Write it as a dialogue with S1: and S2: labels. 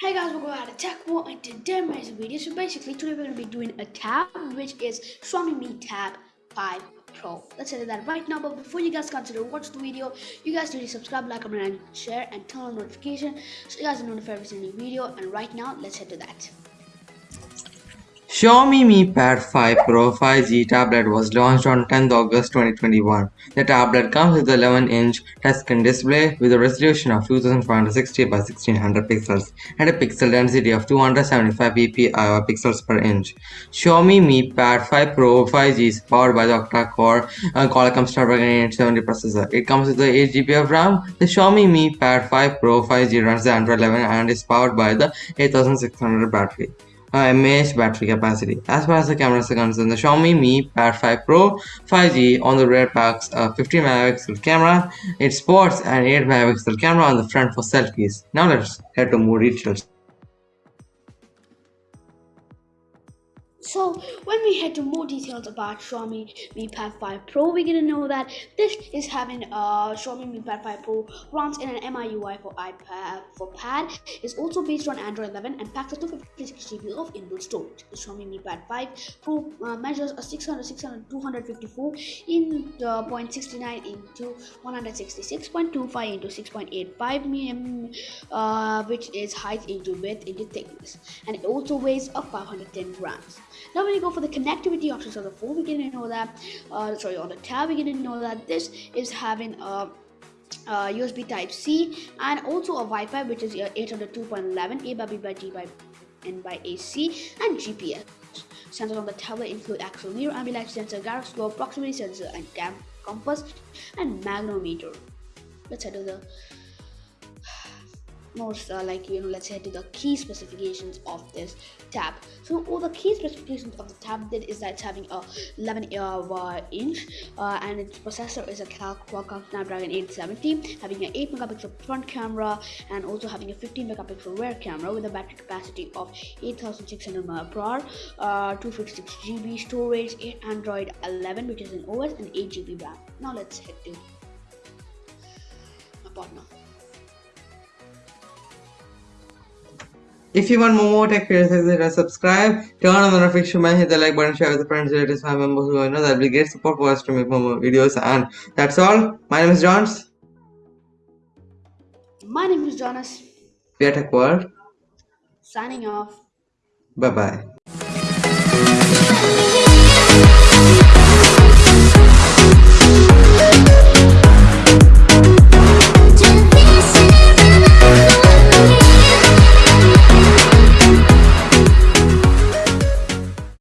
S1: Hey guys, welcome back to Tech World and today my video. So basically today we're gonna be doing a tab which is Xiaomi Mi Tab 5 Pro. Let's say that right now, but before you guys consider watch the video, you guys need to subscribe, like, comment, and share and turn on notification so you guys are notified every single video. And right now, let's head to that.
S2: Xiaomi Mi Pad 5 Pro 5G tablet was launched on 10th August 2021. The tablet comes with an 11-inch touchscreen display with a resolution of 2560 by 1600 pixels and a pixel density of 275 ppi pixels per inch. Xiaomi Mi Pad 5 Pro 5G is powered by the octa-core uh, Qualcomm Snapdragon 870 processor. It comes with 8 GB of RAM. The Xiaomi Mi Pad 5 Pro 5G runs the Android 11 and is powered by the 8600 battery uh, mAh battery capacity. As far as the cameras are concerned, the Xiaomi Mi Pad 5 Pro 5G on the rear packs a 50 megapixel camera. It sports an 8 megapixel camera on the front for selfies. Now let's head to more details.
S1: So when we head to more details about Xiaomi Mi Pad 5 Pro, we're gonna know that this is having a uh, Xiaomi Mi Pad 5 Pro runs in an MIUI for iPad for pad. It's also based on Android 11 and packs a 256 GB of inbuilt storage. The Xiaomi Mi Pad 5 Pro uh, measures a 600 600 254 in uh, 0.69 into 166.25 into 6.85 mm, uh, which is height into width into thickness, and it also weighs a 510 grams. Now when you go for the connectivity options of the phone, we can know that, uh, sorry, on the tab, we can know that this is having a uh, USB Type C and also a Wi-Fi which is 802.11 A by B by G by N by AC and GPS. Sensors on the tablet include accelerometer, ambient light sensor, gyroscope, proximity sensor, and compass and magnetometer. Let's head to the most uh, like you know let's head to the key specifications of this tab. So all the key specifications of the tablet is that it's having a 11 uh, inch uh, and its processor is a Qualcomm Snapdragon 870 having an 8 megapixel front camera and also having a 15 megapixel rear camera with a battery capacity of 8600 mAh uh, 256 GB storage 8 Android 11 which is an OS and 8 GB RAM. Now let's head to my partner
S2: If you want more tech videos, subscribe, turn on the notification bell, hit the like button, share with your friends, relatives, family members who you know that will be great support for us to make more videos. And that's all. My name is Johns.
S1: My name is Jonas.
S2: We are Tech World.
S1: Signing off.
S2: Bye bye.